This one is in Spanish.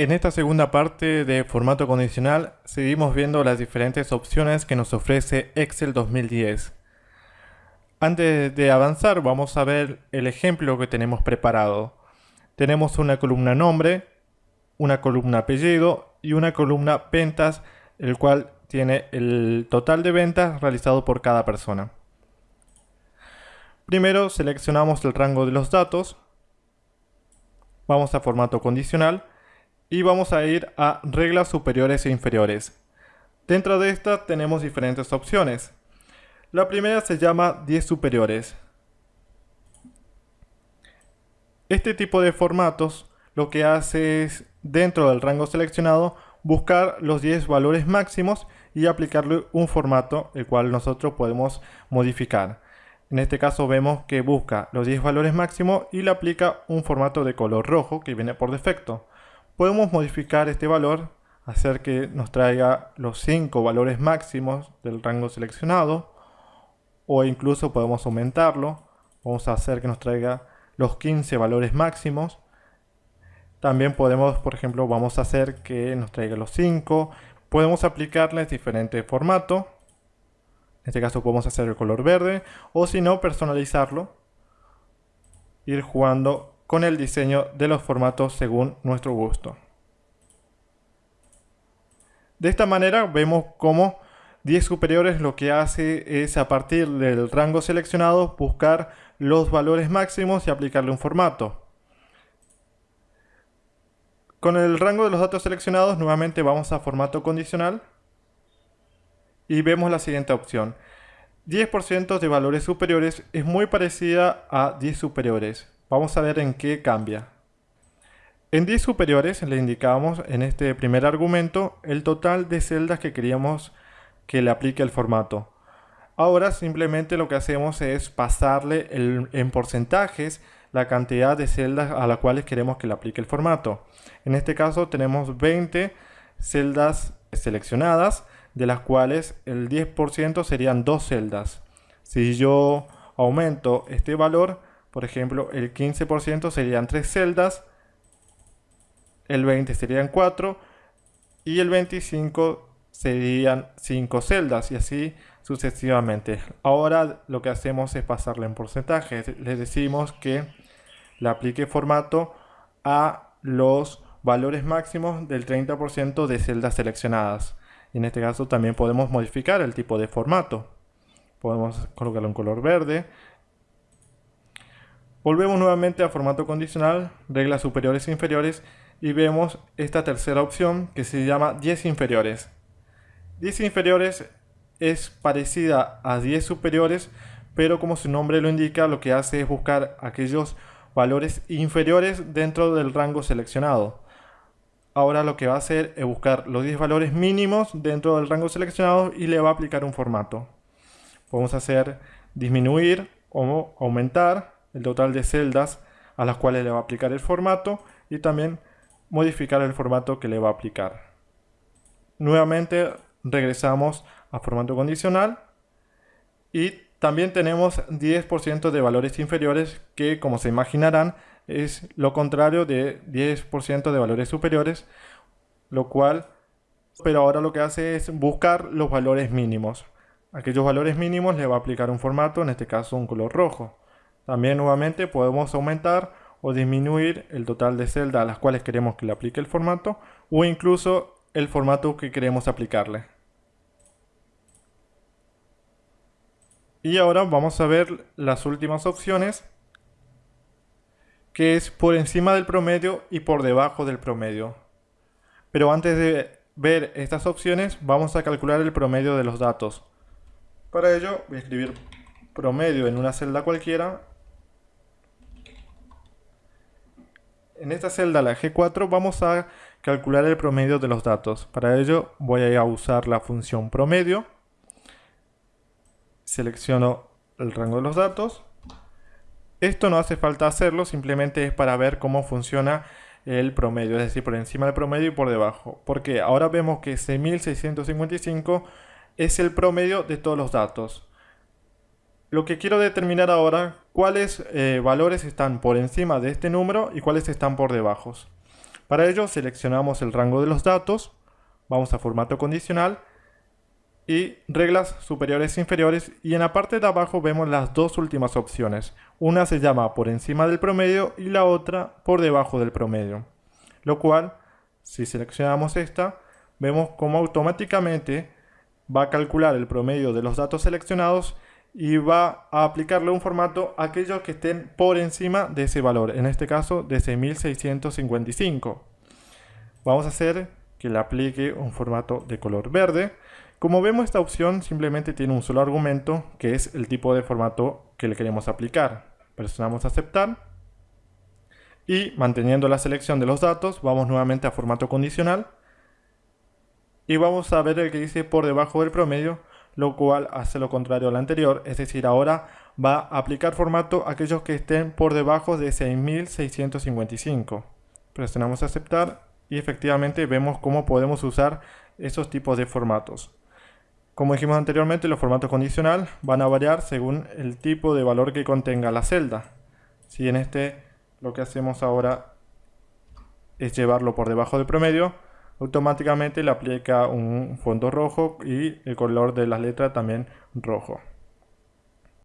En esta segunda parte de formato condicional seguimos viendo las diferentes opciones que nos ofrece Excel 2010. Antes de avanzar vamos a ver el ejemplo que tenemos preparado. Tenemos una columna nombre, una columna apellido y una columna ventas, el cual tiene el total de ventas realizado por cada persona. Primero seleccionamos el rango de los datos, vamos a formato condicional y vamos a ir a reglas superiores e inferiores. Dentro de esta tenemos diferentes opciones. La primera se llama 10 superiores. Este tipo de formatos lo que hace es, dentro del rango seleccionado, buscar los 10 valores máximos y aplicarle un formato el cual nosotros podemos modificar. En este caso vemos que busca los 10 valores máximos y le aplica un formato de color rojo que viene por defecto podemos modificar este valor, hacer que nos traiga los 5 valores máximos del rango seleccionado, o incluso podemos aumentarlo, vamos a hacer que nos traiga los 15 valores máximos. También podemos, por ejemplo, vamos a hacer que nos traiga los 5. Podemos aplicarles diferentes formatos. En este caso podemos hacer el color verde. O si no, personalizarlo. Ir jugando con el diseño de los formatos según nuestro gusto. De esta manera vemos cómo 10 superiores lo que hace es a partir del rango seleccionado buscar los valores máximos y aplicarle un formato. Con el rango de los datos seleccionados nuevamente vamos a formato condicional y vemos la siguiente opción. 10% de valores superiores es muy parecida a 10 superiores. Vamos a ver en qué cambia. En 10 superiores le indicamos en este primer argumento el total de celdas que queríamos que le aplique el formato. Ahora simplemente lo que hacemos es pasarle en porcentajes la cantidad de celdas a las cuales queremos que le aplique el formato. En este caso tenemos 20 celdas seleccionadas, de las cuales el 10% serían dos celdas. Si yo aumento este valor, por ejemplo, el 15% serían 3 celdas, el 20 serían 4 y el 25 serían 5 celdas y así sucesivamente. Ahora lo que hacemos es pasarle en porcentajes. Le decimos que le aplique formato a los valores máximos del 30% de celdas seleccionadas. en este caso también podemos modificar el tipo de formato. Podemos colocarlo en color verde, Volvemos nuevamente a formato condicional, reglas superiores e inferiores y vemos esta tercera opción que se llama 10 inferiores. 10 inferiores es parecida a 10 superiores, pero como su nombre lo indica, lo que hace es buscar aquellos valores inferiores dentro del rango seleccionado. Ahora lo que va a hacer es buscar los 10 valores mínimos dentro del rango seleccionado y le va a aplicar un formato. Podemos hacer disminuir o aumentar el total de celdas a las cuales le va a aplicar el formato y también modificar el formato que le va a aplicar. Nuevamente regresamos a formato condicional y también tenemos 10% de valores inferiores que como se imaginarán es lo contrario de 10% de valores superiores, lo cual, pero ahora lo que hace es buscar los valores mínimos. Aquellos valores mínimos le va a aplicar un formato, en este caso un color rojo. También nuevamente podemos aumentar o disminuir el total de celdas a las cuales queremos que le aplique el formato o incluso el formato que queremos aplicarle. Y ahora vamos a ver las últimas opciones que es por encima del promedio y por debajo del promedio. Pero antes de ver estas opciones vamos a calcular el promedio de los datos. Para ello voy a escribir promedio en una celda cualquiera En esta celda, la G4, vamos a calcular el promedio de los datos. Para ello voy a usar la función promedio. Selecciono el rango de los datos. Esto no hace falta hacerlo, simplemente es para ver cómo funciona el promedio, es decir, por encima del promedio y por debajo. Porque ahora vemos que 6655 es el promedio de todos los datos. Lo que quiero determinar ahora, cuáles eh, valores están por encima de este número y cuáles están por debajo. Para ello seleccionamos el rango de los datos, vamos a formato condicional y reglas superiores e inferiores y en la parte de abajo vemos las dos últimas opciones. Una se llama por encima del promedio y la otra por debajo del promedio. Lo cual, si seleccionamos esta, vemos cómo automáticamente va a calcular el promedio de los datos seleccionados y va a aplicarle un formato a aquellos que estén por encima de ese valor, en este caso de 6655. Vamos a hacer que le aplique un formato de color verde. Como vemos esta opción simplemente tiene un solo argumento que es el tipo de formato que le queremos aplicar. Presionamos aceptar y manteniendo la selección de los datos vamos nuevamente a formato condicional y vamos a ver el que dice por debajo del promedio lo cual hace lo contrario al anterior, es decir, ahora va a aplicar formato a aquellos que estén por debajo de 6655. Presionamos aceptar y efectivamente vemos cómo podemos usar esos tipos de formatos. Como dijimos anteriormente, los formatos condicional van a variar según el tipo de valor que contenga la celda. Si en este lo que hacemos ahora es llevarlo por debajo del promedio, automáticamente le aplica un fondo rojo y el color de la letra también rojo.